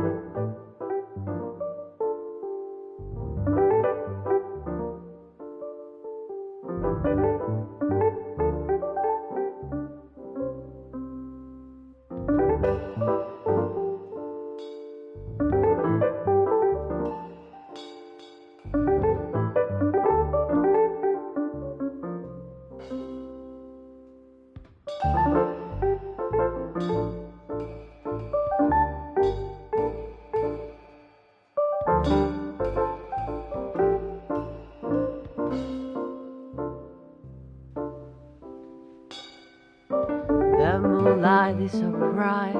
The moonlight is so bright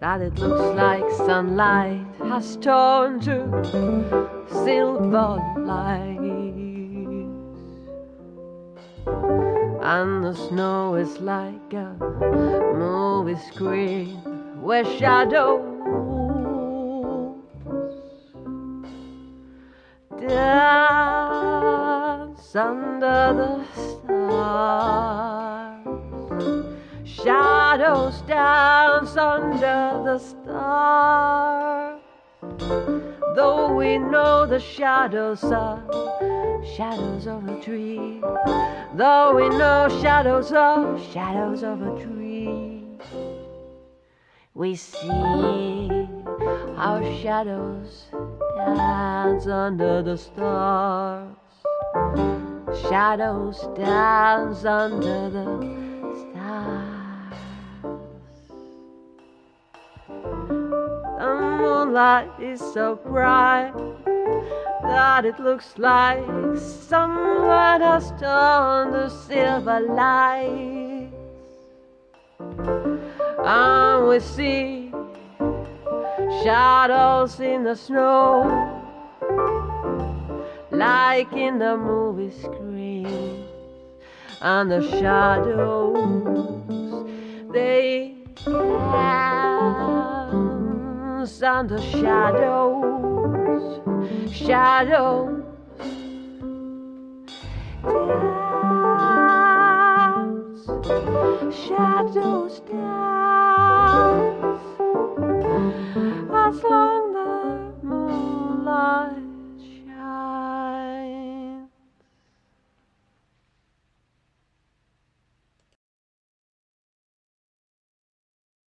that it looks like sunlight has turned to silver lights. And the snow is like a movie screen where shadows dance under the stars. Shadows dance under the stars. Though we know the shadows are shadows of a tree. Though we know shadows are shadows of a tree. We see our shadows dance under the stars. Shadows dance under the moonlight is so bright that it looks like someone has turned the silver lights. And we see shadows in the snow, like in the movie screen. And the shadows, they the shadows, shadows